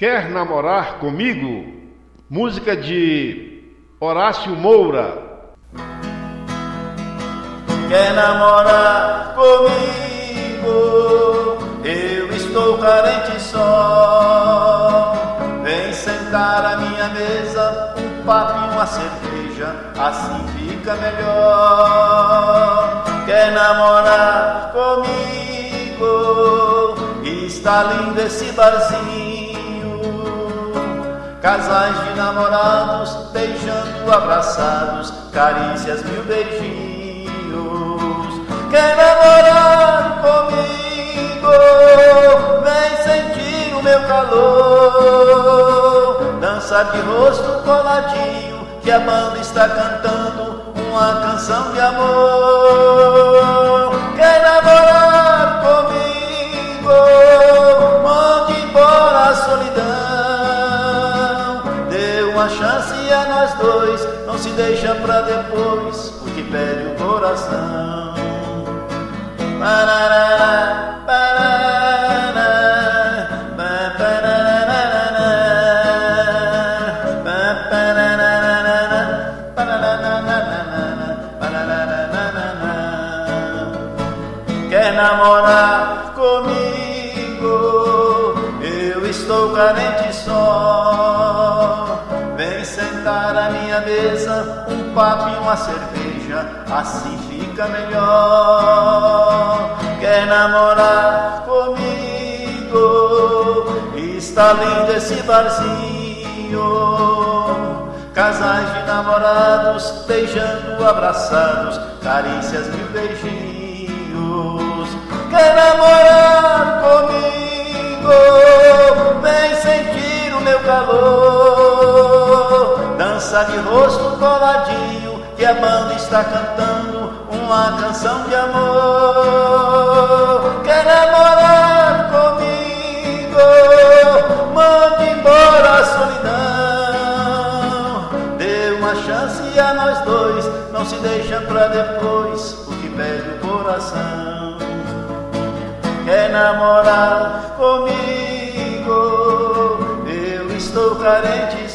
Quer namorar comigo? Música de Horácio Moura. Quer namorar comigo? Eu estou carente só. Vem sentar à minha mesa, um papo e uma cerveja, assim fica melhor. Quer namorar comigo? Está lindo esse barzinho. Casais de namorados beijando, abraçados, carícias, mil beijinhos. Quer namorar comigo? Vem sentir o meu calor. Dança de rosto coladinho, que a banda está cantando uma canção de amor. Se deixa pra depois, o que pede o coração. Quer namorar comigo? Eu estou carente só. Mesa, um papo e uma cerveja, assim fica melhor. Quer namorar comigo? Está lindo esse barzinho. Casais de namorados beijando, abraçados, carícias, mil beijinhos. Quer namorar Dança de rosto coladinho, que a banda está cantando uma canção de amor. Quer namorar comigo? Mande embora a solidão. Dê uma chance a nós dois, não se deixa pra depois, o que pede o coração. Quer namorar comigo? Eu estou carente.